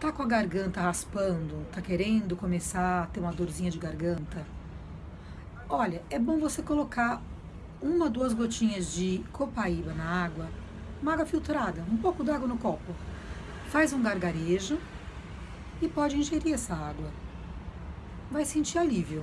Tá com a garganta raspando, tá querendo começar a ter uma dorzinha de garganta? Olha, é bom você colocar uma, ou duas gotinhas de copaíba na água, uma água filtrada, um pouco d'água no copo. Faz um gargarejo e pode ingerir essa água. Vai sentir alívio.